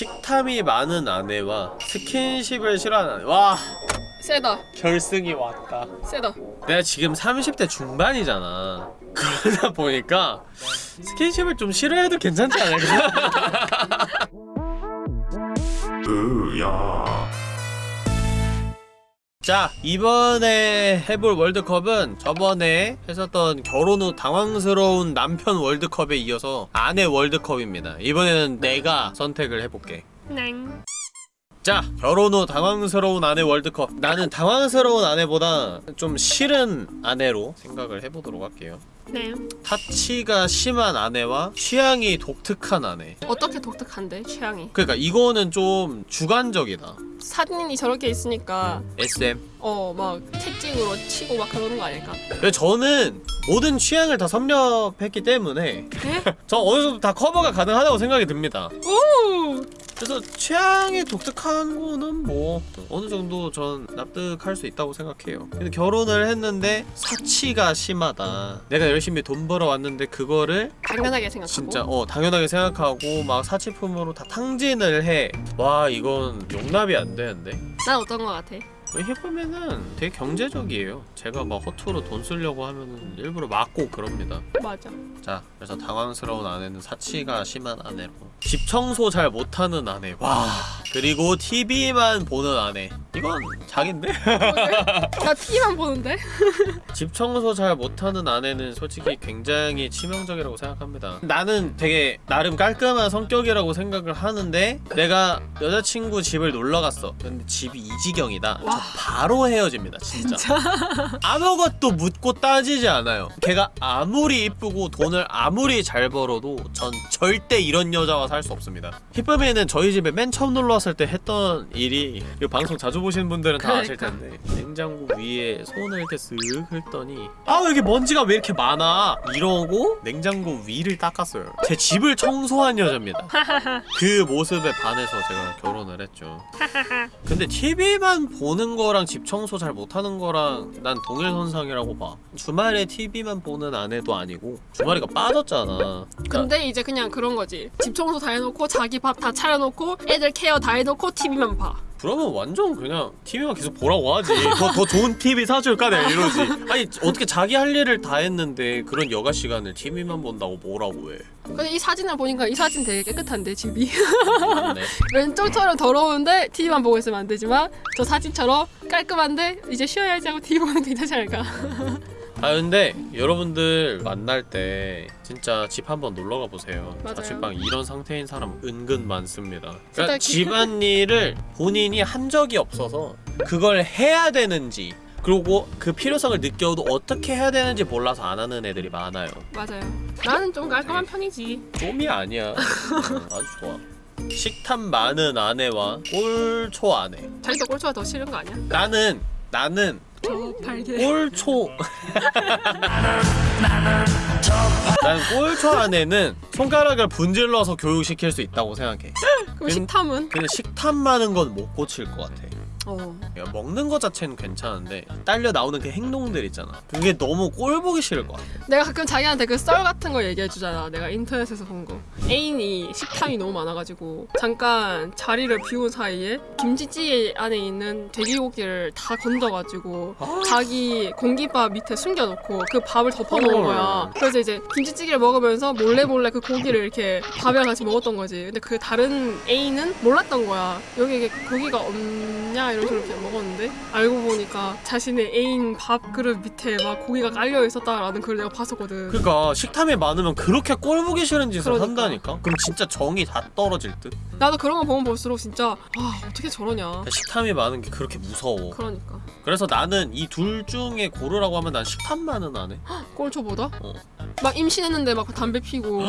식탐이 많은 아내와 스킨십을 싫어하는 아내. 와! 세다. 결승이 왔다. 세다. 내가 지금 30대 중반이잖아. 그러다 보니까 스킨십을 좀 싫어해도 괜찮지 않을까? 자 이번에 해볼 월드컵은 저번에 했었던 결혼 후 당황스러운 남편 월드컵에 이어서 아내 월드컵입니다. 이번에는 내가 선택을 해볼게. 넹자 결혼 후 당황스러운 아내 월드컵. 나는 당황스러운 아내보다 좀 싫은 아내로 생각을 해보도록 할게요 넹 타치가 심한 아내와 취향이 독특한 아내 어떻게 독특한데 취향이 그러니까 이거는 좀 주관적이다 사진이 저렇게 있으니까 SM 어 막 채찍으로 치고 막 그러는 거 아닐까? 근데 저는 모든 취향을 다 섭렵했기 때문에 네? 저 어느 정도 다 커버가 가능하다고 생각이 듭니다 오! 그래서 취향이 독특한 거는 뭐 어느 정도 전 납득할 수 있다고 생각해요. 근데 결혼을 했는데 사치가 심하다. 내가 열심히 돈 벌어왔는데 그거를 당연하게 생각하고? 진짜 어 당연하게 생각하고 막 사치품으로 다 탕진을 해와 이건 용납이 안 되는데. 난 어떤 거 같아? 해보면은 되게 경제적이에요. 제가 막 허투루 돈 쓰려고 하면은 일부러 막고 그럽니다. 맞아. 자 그래서 당황스러운 아내는 사치가 심한 아내로 집 청소 잘 못하는 아내. 와. 그리고 TV만 보는 아내. 이건 자긴데? 나 TV만 보는데? 집 청소 잘 못하는 아내는 솔직히 굉장히 치명적이라고 생각합니다. 나는 되게 나름 깔끔한 성격이라고 생각을 하는데 내가 여자친구 집을 놀러갔어. 근데 집이 이 지경이다. 저 바로 헤어집니다 진짜, 아무것도 묻고 따지지 않아요. 걔가 아무리 이쁘고 돈을 아무리 잘 벌어도 전 절대 이런 여자와 살수 없습니다. 히쁨이는 저희 집에 맨 처음 놀러 왔을 때 했던 일이 이 방송 자주 보시는 분들은 다 아실 그러니까. 텐데 냉장고 위에 손을 이렇게 쓱 긁더니 아 여기 먼지가 왜 이렇게 많아? 이러고 냉장고 위를 닦았어요. 제 집을 청소한 여자입니다. 그 모습에 반해서 제가 결혼을 했죠. 근데 TV만 보는 거랑 집 청소 잘 못하는 거랑 난 동일선상이라고 봐. 주말에 TV만 보는 아내도 아니고 주말이가 빠졌잖아. 그러니까 근데 이제 그냥 그런 거지. 집 청소 다 해놓고 자기 밥 다 차려놓고 애들 케어 다 해놓고 TV만 봐. 그러면 완전 그냥 TV만 계속 보라고 하지. 더, 더 좋은 TV 사줄까? 내가 이러지. 아니 어떻게 자기 할 일을 다 했는데 그런 여가 시간을 TV만 본다고 뭐라고 해? 근데 이 사진을 보니까 이 사진 되게 깨끗한데 집이? 왼쪽처럼 더러운데 TV만 보고 있으면 안 되지만 저 사진처럼 깔끔한데 이제 쉬어야지 하고 TV 보는 게 괜찮지 않을까 아 근데 여러분들 만날 때 진짜 집 한번 놀러가 보세요. 맞아요. 자취방 이런 상태인 사람 은근 많습니다. 그러니까 기- 집안일을 본인이 한 적이 없어서 그걸 해야 되는지 그리고 그 필요성을 느껴도 어떻게 해야 되는지 몰라서 안 하는 애들이 많아요. 맞아요. 나는 좀 깔끔한 편이지. 좀이 아니야. 어, 아주 좋아. 식탐 많은 아내와 꼴초 아내. 자기가 꼴초가 더 싫은 거 아니야? 나는 나는 저 발개 꼴초. 난 꼴초 안에는 손가락을 분질러서 교육시킬 수 있다고 생각해. 그럼 식탐은? 근데 식탐 많은 건 못 고칠 것 같아 어. 야, 먹는 거 자체는 괜찮은데 딸려 나오는 그 행동들 있잖아. 그게 너무 꼴 보기 싫을 것 같아. 내가 가끔 자기한테 그 썰 같은 거 얘기해 주잖아. 내가 인터넷에서 본 거. 애인이 식탐이 너무 많아가지고 잠깐 자리를 비운 사이에 김치찌개 안에 있는 돼지고기를 다 건져가지고 자기 공깃밥 밑에 숨겨놓고 그 밥을 덮어놓은 거야. 그래서 이제 김치찌개를 먹으면서 몰래 몰래 그 고기를 이렇게 밥이랑 같이 먹었던 거지. 근데 그 다른 애인은 몰랐던 거야. 여기 이게 고기가 없냐 그냥 먹었는데? 알고 보니까 자신의 애인 밥 그릇 밑에 막 고기가 깔려 있었다라는 걸 내가 봤었거든. 그러니까 식탐이 많으면 그렇게 꼴 보기 싫은 짓을 그러니까. 한다니까? 그럼 진짜 정이 다 떨어질 듯? 나도 그런 거 보면 볼수록 진짜 아 어떻게 저러냐. 식탐이 많은 게 그렇게 무서워. 그러니까. 그래서 나는 이 둘 중에 고르라고 하면 난 식탐 많은 아내 꼴초보다? 어. 막 임신했는데 막 담배 피고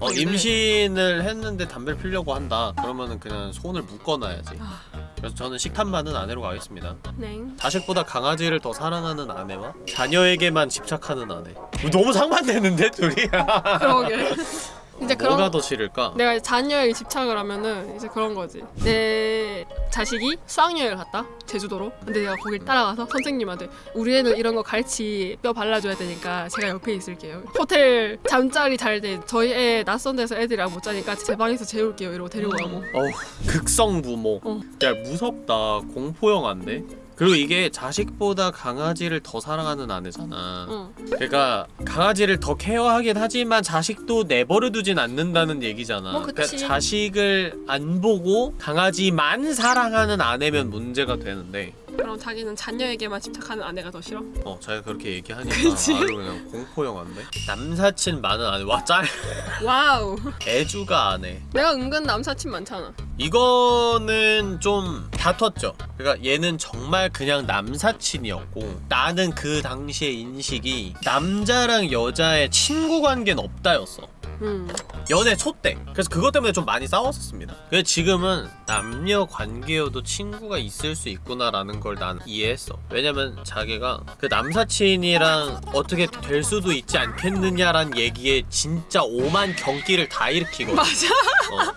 어, 근데- 임신을 했는데 담배를 피려고 한다 그러면은 그냥 손을 묶어놔야지 아. 그래서 저는 식탐 많은 아내로 가겠습니다 네. 자식보다 강아지를 더 사랑하는 아내와 자녀에게만 집착하는 아내 너무 상반되는데 둘이 그러게. 이제 그런 뭐가 더 싫을까? 내가 자녀에게 집착을 하면은 이제 그런 거지. 내 자식이 수학여행을 갔다 제주도로. 근데 내가 거길 따라가서 선생님한테 우리 애는 이런 거 갈치 뼈 발라줘야 되니까 제가 옆에 있을게요. 호텔 잠자리 잘 때 저희 애 낯선 데서 애들이랑 못 자니까 제 방에서 재울게요. 이러고 데리고 가고. 어우 극성 부모. 어. 야 무섭다. 공포 영화인데. 그리고 이게 자식보다 강아지를 더 사랑하는 아내잖아. 응. 그러니까 강아지를 더 케어하긴 하지만 자식도 내버려 두진 않는다는 얘기잖아. 뭐. 그러니까 자식을 안 보고 강아지만 사랑하는 아내면 문제가 되는데 그럼 자기는 자녀에게만 집착하는 아내가 더 싫어? 어 자기가 그렇게 얘기하니까 그치. 아주 그냥 공포 영화인데 남사친 많은 아내 와 짤 와우. 애주가 아내 내가 은근 남사친 많잖아. 이거는 좀 다퉜죠. 그러니까 얘는 정말 그냥 남사친이었고 나는 그 당시의 인식이 남자랑 여자의 친구 관계는 없다였어. 음. 연애 초 때. 그래서 그것 때문에 좀 많이 싸웠었습니다. 그래서 지금은 남녀 관계여도 친구가 있을 수 있구나라는 걸 난 이해했어. 왜냐면 자기가 그 남사친이랑 어떻게 될 수도 있지 않겠느냐란 얘기에 진짜 오만 경기를 다 일으키거든. 맞아. 어.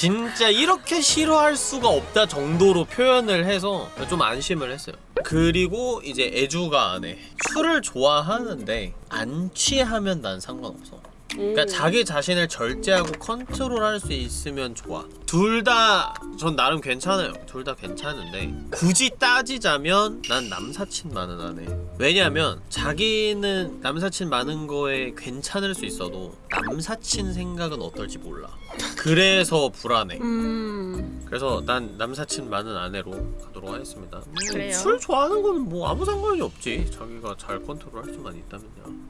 진짜 이렇게 싫어할 수가 없다 정도로 표현을 해서 좀 안심을 했어요. 그리고 이제 애주가 안에 술을 좋아하는데 안 취하면 난 상관없어. 그러니까 자기 자신을 절제하고 컨트롤할 수 있으면 좋아. 둘 다 전 나름 괜찮아요. 둘 다 괜찮은데 굳이 따지자면 난 남사친 많은 아내. 왜냐면 자기는 남사친 많은 거에 괜찮을 수 있어도 남사친 생각은 어떨지 몰라. 그래서 불안해. 음. 그래서 난 남사친 많은 아내로 가도록 하겠습니다. 음, 그래요? 술 좋아하는 거는 뭐 아무 상관이 없지. 자기가 잘 컨트롤할 수만 있다면요.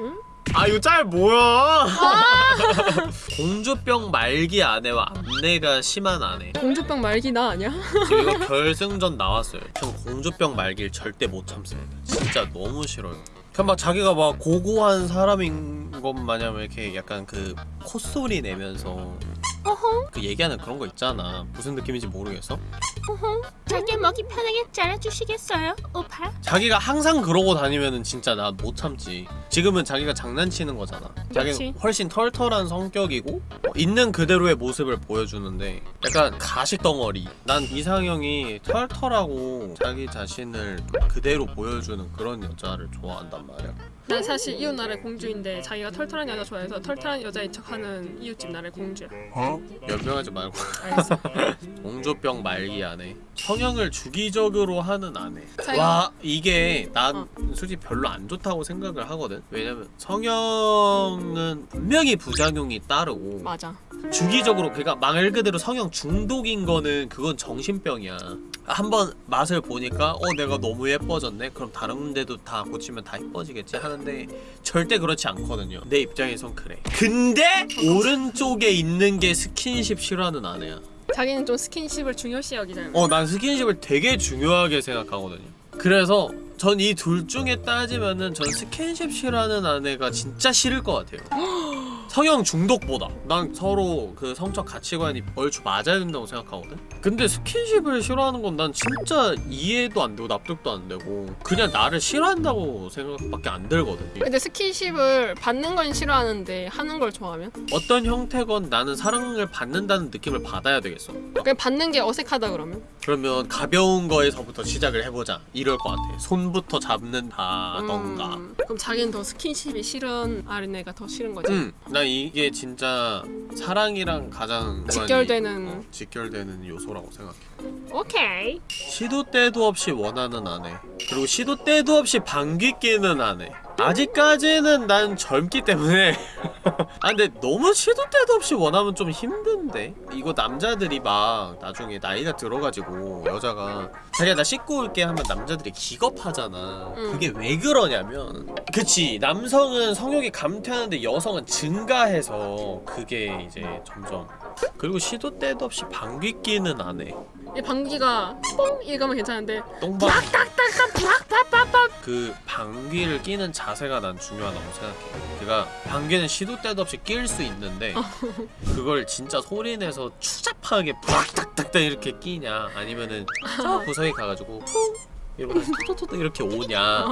응? 아 이거 짤 뭐야? 공주병 말기 아내와 암내가 심한 아내. 공주병 말기 나 아니야? 이거 결승전 나왔어요. 전 공주병 말기를 절대 못 참습니다. 진짜 너무 싫어요. 막 자기가 막 고고한 사람인 것 마냥 이렇게 약간 그 콧소리 내면서 그 얘기하는 그런 거 있잖아. 무슨 느낌인지 모르겠어. 자기 먹이 편하게 잘라주시겠어요, 오빠? 자기가 항상 그러고 다니면은 진짜 나 못 참지. 지금은 자기가 장난치는 거잖아. 자기는. 훨씬 털털한 성격이고 어, 있는 그대로의 모습을 보여주는데 약간 가식 덩어리. 난 이상형이 털털하고 자기 자신을 그대로 보여주는 그런 여자를 좋아한단 말이야. 난 사실 이웃 나라의 공주인데 자기가 털털한 여자 좋아해서 털털한 여자인 척하는 이웃집 나라의 공주야. 어? 연병하지 말고 알겠어. 공주병 말기 아내 성형을 주기적으로 하는 아내 자기가- 와 이게 난 어. 솔직히 별로 안 좋다고 생각을 하거든 왜냐면 성형은 분명히 부작용이 따르고 맞아. 주기적으로 그러니까 말 그대로 성형 중독인 거는 그건 정신병이야 한번 맛을 보니까 어 내가 너무 예뻐졌네 그럼 다른 데도 다 고치면 다 예뻐지겠지 하는 데 절대 그렇지 않거든요. 내 입장에선 그래. 근데 오른쪽에 있는 게 스킨십 싫어하는 아내야. 자기는 좀 스킨십을 중요시 여기잖아. 어 난 스킨십을 되게 중요하게 생각하거든요. 그래서 전 이 둘 중에 따지면은 전 스킨십 싫어하는 아내가 진짜 싫을 것 같아요 성형 중독보다 난 서로 그 성적 가치관이 얼추 맞아야 된다고 생각하거든 근데 스킨십을 싫어하는 건 난 진짜 이해도 안 되고 납득도 안 되고 그냥 나를 싫어한다고 생각밖에 안 들거든 근데 스킨십을 받는 건 싫어하는데 하는 걸 좋아하면? 어떤 형태건 나는 사랑을 받는다는 느낌을 받아야 되겠어 그냥 받는 게 어색하다 그러면? 그러면 가벼운 거에서부터 시작을 해보자 이럴 것 같아 손부터 잡는다던가 음, 그럼 자기는 더 스킨십이 싫은 아린애가 더 싫은 거지? 음, 난 이게 진짜 사랑이랑 가장 직결되는- 어, 직결되는 요소라고 생각해 오케이. 시도 때도 없이 원하는 아내 그리고 시도 때도 없이 방귀 끼는 아내 아직까지는 난 젊기 때문에. 아 근데 너무 시도 때도 없이 원하면 좀 힘든데? 이거 남자들이 막 나중에 나이가 들어가지고 여자가 자기야 나 씻고 올게 하면 남자들이 기겁하잖아. 응. 그게 왜 그러냐면 그치 남성은 성욕이 감퇴하는데 여성은 증가해서 그게 이제 점점. 그리고 시도 때도 없이 방귀 끼는 아내. 이 방귀가 뽕 이거면 괜찮은데 똥방 그 방귀를 끼는 자 세가 난 중요하다고 생각해. 그러니까 방귀는 시도 때도 없이 낄 수 있는데 그걸 진짜 소리내서 추잡하게 부락딱딱딱 이렇게 끼냐 아니면은 저 구석에 가가지고 푹 이러고 다시 토토토토 이렇게 오냐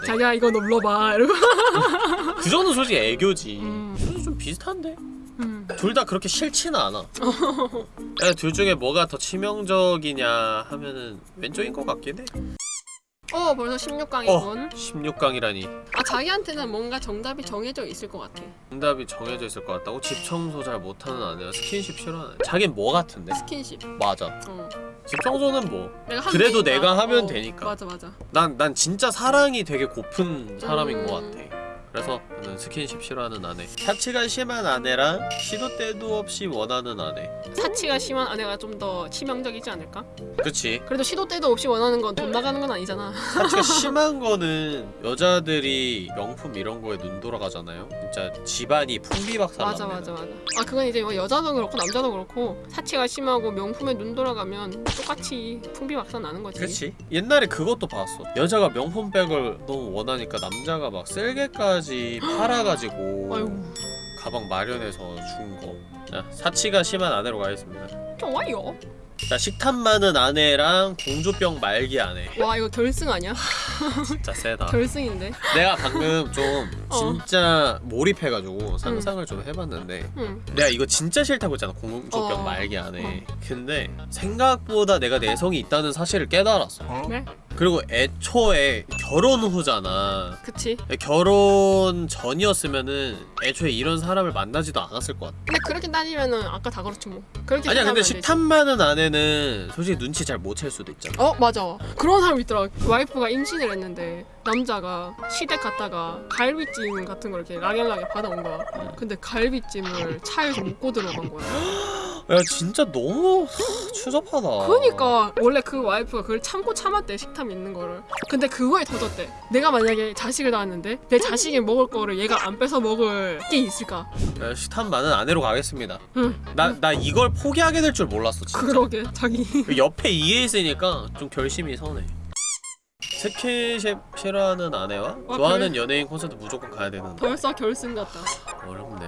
네. 자기야 이거 눌러봐 이러고 그 정도 솔직히 애교지 음. 좀 비슷한데? 음. 둘다 그렇게 싫지는 않아. 야, 둘 중에 뭐가 더 치명적이냐 하면은 왼쪽인 것 같긴 해. 어 벌써 16강이군. 16강이라니. 아 자기한테는 뭔가 정답이 정해져 있을 것 같아. 정답이 정해져 있을 것 같다고? 집 청소 잘 못하는 아내와 스킨십 싫어하는 자긴 뭐 같은데? 스킨십. 맞아. 어. 집 청소는 뭐. 그래도 되니까. 내가 하면 어, 되니까. 맞아 맞아. 난, 난 진짜 사랑이 되게 고픈 사람인 음. 것 같아. 그래서 저는 스킨십 싫어하는 아내. 사치가 심한 아내랑 시도 때도 없이 원하는 아내. 사치가 심한 아내가 좀 더 치명적이지 않을까? 그치? 그래도 시도 때도 없이 원하는 건 돈 나가는 건 아니잖아. 사치가 심한 거는 여자들이 명품 이런 거에 눈 돌아가잖아요. 진짜 집안이 풍비박산 맞아 맞아 맞아. 아 그건 이제 뭐 여자도 그렇고 남자도 그렇고 사치가 심하고 명품에 눈 돌아가면 똑같이 풍비박산 나는 거지. 그렇지. 옛날에 그것도 봤어. 여자가 명품백을 너무 원하니까 남자가 막 쓸개까지 팔아가지고 아이고 가방 마련해서 준 거. 자, 사치가 심한 아내로 가겠습니다. 좋아요. 자, 식탐 많은 아내랑 공주병 말기 아내. 와 이거 결승 아니야? 진짜 세다. 결승인데. 내가 방금 좀 어. 진짜 몰입해가지고 상상을 좀 해봤는데 응. 내가 이거 진짜 싫다고 했잖아 공주병 어. 말기 안에 근데 생각보다 내가 내성이 있다는 사실을 깨달았어 네? 그리고 애초에 결혼 후잖아. 그치. 결혼 전이었으면은 애초에 이런 사람을 만나지도 않았을 것 같아. 근데 그렇게 따지면은 아까 다 그렇지 뭐. 그렇게 아니야 근데. 식탐 많은 아내는 솔직히 눈치 잘 못 챌 수도 있잖아. 어 맞아. 그런 사람 있더라 와이프가 임신을 했는데 남자가 시댁 갔다가 갈비찜 같은 걸 이렇게 락연락에 받아온 거야. 근데 갈비찜을 차에서 먹고 들어간 거야 야 진짜 너무 추접하다. 그러니까 원래 그 와이프가 그걸 참고 참았대 식탐 있는 거를. 근데 그거에 터졌대. 내가 만약에 자식을 낳았는데 내 자식이 먹을 거를 얘가 안 뺏어 먹을 게 있을까? 야, 식탐 많은 아내로 가겠습니다. 응. 나, 나 이걸 포기하게 될 줄 몰랐어 진짜. 그러게 자기. 그 옆에 이해 있으니까 좀 결심이 서네. 스킨십 싫어하는 아내와 아, 좋아하는 연예인 콘서트 무조건 가야 되는데. 벌써 결승 같다. 어렵네.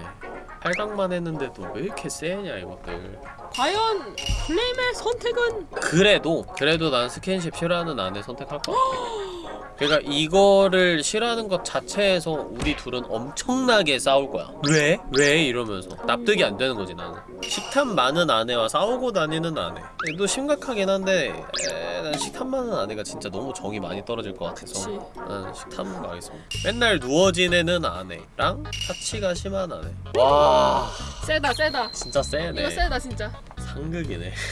8강만 했는데도 왜 이렇게 세냐 이것들. 과연 플레임의 선택은 그래도 그래도 난 스킨십 싫어하는 아내 선택할 것 같아. 그러니까 이거를 싫어하는 것 자체에서 우리 둘은 엄청나게 싸울 거야. 왜? 왜? 이러면서 납득이 안 되는 거지 나는. 식탐 많은 아내와 싸우고 다니는 아내. 또 심각하긴 한데 에, 난 식탐 많은 아내가 진짜 너무 정이 많이 떨어질 것 같아서 그치 난 식탐 가겠습니다. 맨날 누워 지내는 아내랑 사치가 심한 아내. 와 세다 세다 진짜 이거 세네. 세다 진짜 상극이네.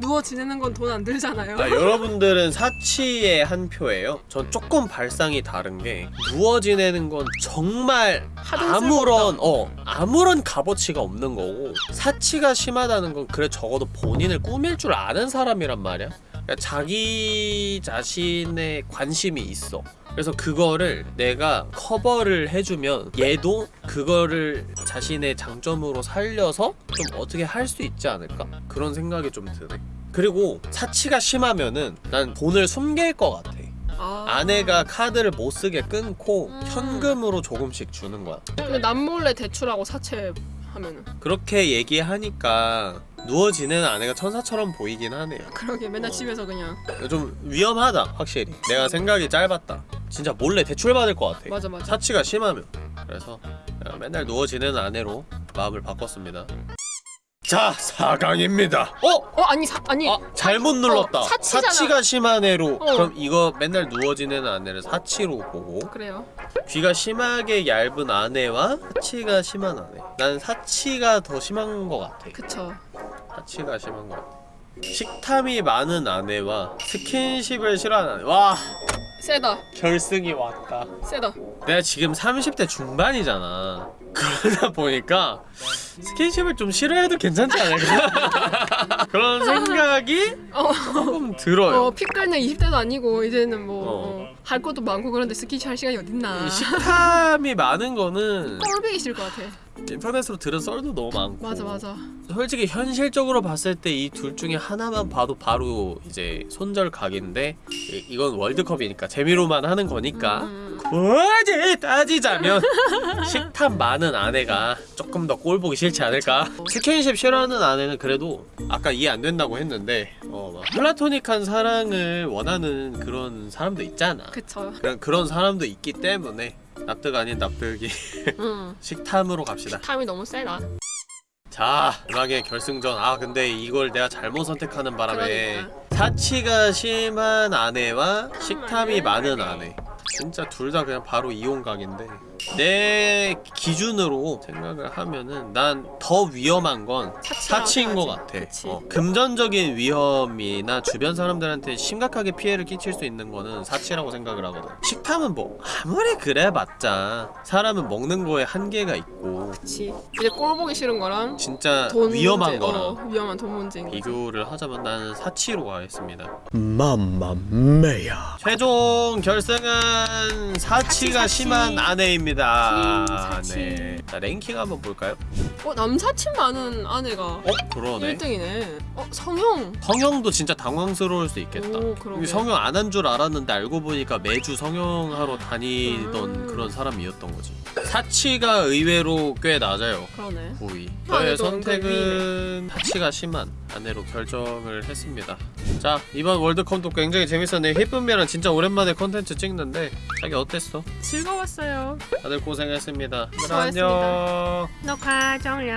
누워 지내는 건 돈 안 들잖아요. 아, 여러분들은 사치의 한 표예요. 전 조금 발상이 다른 게 누워 지내는 건 정말 아무런. 어 아무런 값어치가 없는 거고 사치가 심하다는 건 그래 적어도 본인을 꾸밀 줄 아는 사람이란 말이야. 그러니까 자기 자신의 관심이 있어. 그래서 그거를 내가 커버를 해주면 얘도 그거를 자신의 장점으로 살려서 좀 어떻게 할 수 있지 않을까? 그런 생각이 좀 드네. 그리고 사치가 심하면은 난 돈을 숨길 것 같아. 아. 아내가 카드를 못 쓰게 끊고 음. 현금으로 조금씩 주는 거야. 근데 남몰래 대출하고 사채 하면은 그렇게 얘기하니까 누워 지내는 아내가 천사처럼 보이긴 하네요. 그러게 맨날 어. 집에서 그냥 좀 위험하다 확실히. 내가 생각이 짧았다. 진짜 몰래 대출 받을 것 같아. 맞아 맞아. 사치가 심하면. 그래서 맨날 누워 지내는 아내로 마음을 바꿨습니다. 자, 4강입니다. 어? 어 아니 사 아니 아, 잘못 눌렀다. 어, 사치잖아. 사치가 심한 애로. 어. 그럼 이거 맨날 누워 지내는 아내를 사치로 보고 그래요. 귀가 심하게 얇은 아내와 사치가 심한 아내. 난 사치가 더 심한 것 같아. 그쵸. 사치가 심한 것 같아. 식탐이 많은 아내와 스킨십을 싫어하는 아내. 와, 세다 결승이 왔다. 세다. 내가 지금 30대 중반이잖아. 그러다 보니까 스킨십을 좀 싫어해도 괜찮지 않을까? 그런 생각이 어, 조금 들어요. 어 피클는 20대도 아니고 이제는 뭐 어. 할 것도 많고 그런데 스키치 할 시간이 어딨나. 이 식탐이 많은 거는 꼴보기 싫을 것 같아. 인터넷으로 들은 썰도 너무 많고 맞아 맞아. 솔직히 현실적으로 봤을 때 이 둘 중에 하나만 봐도 바로 이제 손절 각인데 이- 이건 월드컵이니까 재미로만 하는 거니까 음, 뭐지 따지자면 식탐 많은 아내가 조금 더 꼴 보기 싫지 않을까 스킨십 싫어하는 아내는 그래도 아까 이해 안 된다고 했는데 어, 막 플라토닉한 사랑을 원하는 그런 사람도 있잖아 그쵸. 그런 그런 사람도 있기 때문에 납득 아닌 납득이 응. 식탐으로 갑시다 탐이 너무 세다. 자 음악의 결승전 아 근데 이걸 내가 잘못 선택하는 바람에 그러니까. 사치가 심한 아내와 식탐이. 많은 아내 진짜 둘 다 그냥 바로 이혼각인데 내 기준으로 생각을 하면은 난 더 위험한 건 사치인 것. 같아. 어, 금전적인 위험이나 주변 사람들한테 심각하게 피해를 끼칠 수 있는 거는 사치라고 생각을 하거든 식탐은 뭐 아무리 그래봤자 사람은 먹는 거에 한계가 있고 그치. 이제 꼴 보기 싫은 거랑 진짜 돈 위험한 문제, 거랑 어, 위험한 돈 문제인. 비교를 하자면 나는 사치로 가겠습니다. 맘마메야 최종 결승은 사치가 사치, 심한. 아내입니다. 음, 사치. 네. 자 랭킹 한번 볼까요? 어 남사친 많은 아내가 어 그러네. 1등이네. 어 성형. 성형도 진짜 당황스러울 수 있겠다. 오 그러게. 성형 안 한 줄 알았는데 알고 보니까 매주 성형하러 다니던 음. 그런 사람이었던 거지. 사치가 의외로 꽤 낮아요. 그러네. 저의 선택은 사치가 심한 아내로 결정을 했습니다. 자 이번 월드컵도 굉장히 재밌었네요. 희쁨이랑 진짜 오랜만에 컨텐츠 찍는데 자기 어땠어? 즐거웠어요. 다들 고생했습니다. 그럼. 안녕. 녹화 종료.